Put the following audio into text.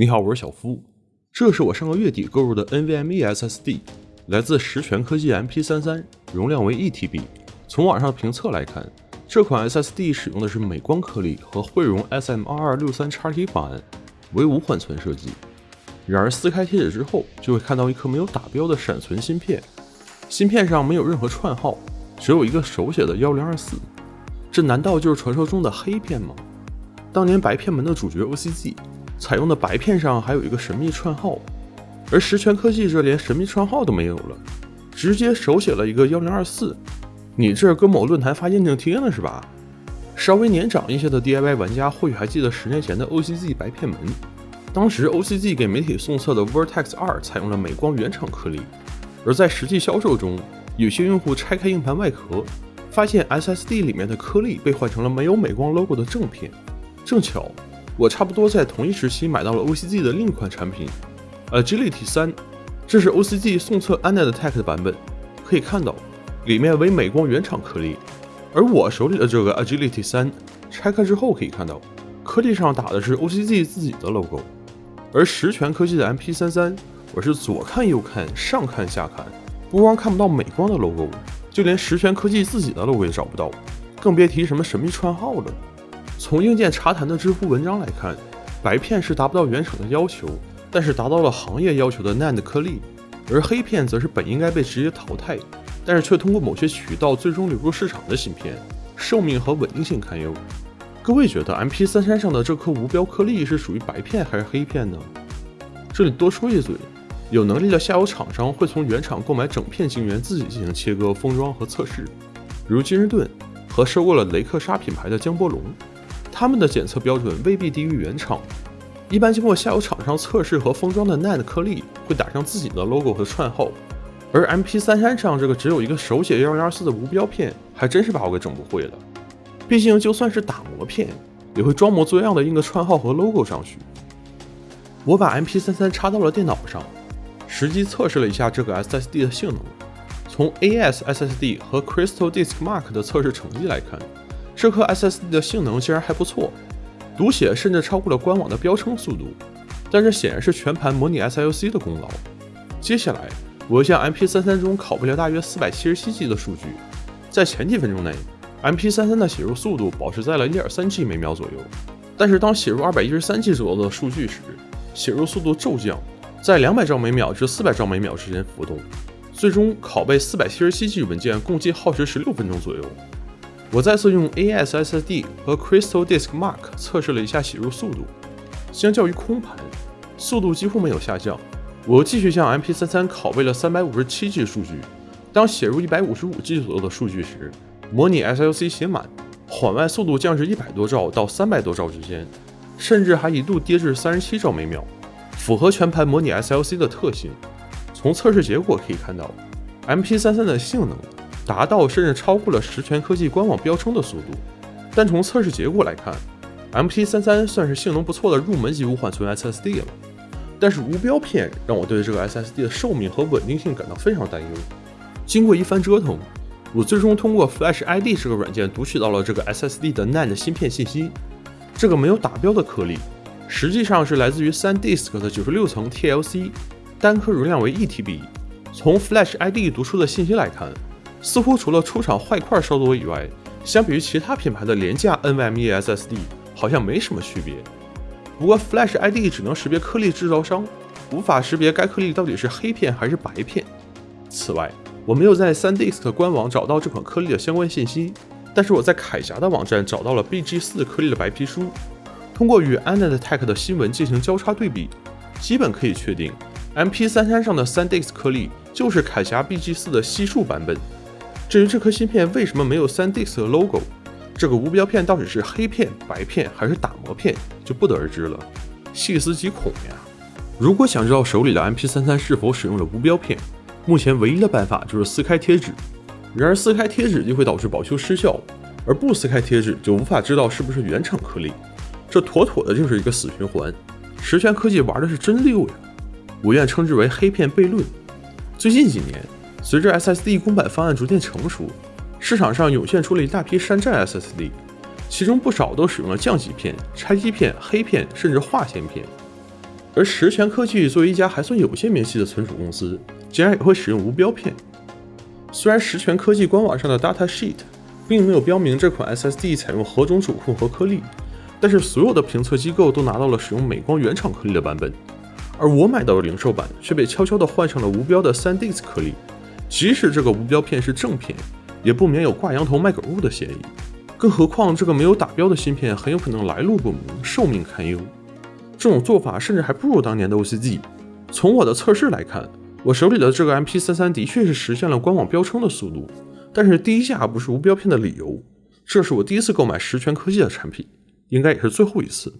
你好，我是小夫，这是我上个月底购入的 NVMe SSD，来自十全科技 MP33，容量为 1TB。从网上评测来看，这款 SSD 使用的是美光颗粒和汇荣 SM2263XT 方案，为无缓存设计。然而撕开贴纸之后，就会看到一颗没有打标的闪存芯片，芯片上没有任何串号，只有一个手写的1024。这难道就是传说中的黑片吗？当年白片门的主角 OCG。采用的白片上还有一个神秘串号，而十全科技这连神秘串号都没有了，直接手写了一个幺零二四。你这跟某论坛发验证贴呢是吧？稍微年长一些的 DIY 玩家或许还记得十年前的 OCG 白片门，当时 OCG 给媒体送测的 Vertex 二采用了美光原厂颗粒，而在实际销售中，有些用户拆开硬盘外壳，发现 SSD 里面的颗粒被换成了没有美光 logo 的正片，正巧。我差不多在同一时期买到了 OCG 的另一款产品，Agility 三，这是 OCG 送测 AnandTech 的版本，可以看到里面为美光原厂颗粒，而我手里的这个 Agility 三拆开之后可以看到颗粒上打的是 OCG 自己的 logo，而十全科技的 MP33，我是左看右看上看下看，不光看不到美光的 logo，就连十全科技自己的 logo 也找不到，更别提什么神秘串号了。从硬件茶谈的知乎文章来看，白片是达不到原厂的要求，但是达到了行业要求的 NAND 颗粒，而黑片则是本应该被直接淘汰，但是却通过某些渠道最终流入市场的芯片，寿命和稳定性堪忧。各位觉得 MP33 上的这颗无标颗粒是属于白片还是黑片呢？这里多说一嘴，有能力的下游厂商会从原厂购买整片晶圆自己进行切割、封装和测试，如金士顿和收购了雷克沙品牌的江波龙。他们的检测标准未必低于原厂，一般经过下游厂商测试和封装的 NAND 颗粒会打上自己的 logo 和串号，而 MP33 上这个只有一个手写幺零二四的无标片，还真是把我给整不会了。毕竟就算是打磨片，也会装模作样的印个串号和 logo 上去。我把 MP33 插到了电脑上，实际测试了一下这个 SSD 的性能。从 AS SSD 和 Crystal Disk Mark 的测试成绩来看。这颗 SSD 的性能竟然还不错，读写甚至超过了官网的标称速度，但这显然是全盘模拟 SLC 的功劳。接下来，我向 MP33 中拷贝了大约 477G 的数据，在前几分钟内，MP33 的写入速度保持在了 1.3G 每秒左右，但是当写入 213G 左右的数据时，写入速度骤降，在200兆每秒至400兆每秒之间浮动，最终拷贝 477G 文件共计耗时16分钟左右。我再次用 A S S D 和 Crystal Disk Mark 测试了一下写入速度，相较于空盘，速度几乎没有下降。我又继续向 MP33 拷贝了 357G 数据，当写入 155G 左右的数据时，模拟 SLC 写满，缓外速度降至100多兆到300多兆之间，甚至还一度跌至37兆每秒，符合全盘模拟 SLC 的特性。从测试结果可以看到，MP33 的性能。达到甚至超过了十全科技官网标称的速度，但从测试结果来看，MP33 算是性能不错的入门级无缓存 SSD 了。但是无标片让我对这个 SSD 的寿命和稳定性感到非常担忧。经过一番折腾，我最终通过 Flash ID 这个软件读取到了这个 SSD 的 NAND 芯片信息。这个没有打标的颗粒，实际上是来自于 SanDisk 的九十六层 TLC，单颗容量为 1TB。从 Flash ID 读出的信息来看。似乎除了出厂坏块稍多以外，相比于其他品牌的廉价 NVMe SSD，好像没什么区别。不过 Flash ID 只能识别颗粒制造商，无法识别该颗粒到底是黑片还是白片。此外，我没有在 SanDisk 官网找到这款颗粒的相关信息，但是我在铠侠的网站找到了 BG4 颗粒的白皮书。通过与 AnandTech 的新闻进行交叉对比，基本可以确定 MP33 上的 SanDisk 颗粒就是铠侠 BG4 的悉数版本。至于这颗芯片为什么没有 SanDisk 的 logo，这个无标片到底是黑片、白片还是打磨片，就不得而知了。细思极恐呀！如果想知道手里的 MP33 是否使用了无标片，目前唯一的办法就是撕开贴纸。然而撕开贴纸就会导致保修失效，而不撕开贴纸就无法知道是不是原厂颗粒，这妥妥的就是一个死循环。十全科技玩的是真溜呀！我愿称之为黑片悖论。最近几年。随着 SSD 公版方案逐渐成熟，市场上涌现出了一大批山寨 SSD，其中不少都使用了降级片、拆机片、黑片，甚至划线片。而实权科技作为一家还算有些名气的存储公司，竟然也会使用无标片。虽然实权科技官网上的 data sheet 并没有标明这款 SSD 采用何种主控和颗粒，但是所有的评测机构都拿到了使用美光原厂颗粒的版本，而我买到的零售版却被悄悄地换上了无标的 SanDisk 颗粒。即使这个无标片是正片，也不免有挂羊头卖狗肉的嫌疑。更何况这个没有打标的芯片很有可能来路不明，寿命堪忧。这种做法甚至还不如当年的 OCG。从我的测试来看，我手里的这个 MP33 的确是实现了官网标称的速度，但是低价不是无标片的理由。这是我第一次购买十全科技的产品，应该也是最后一次。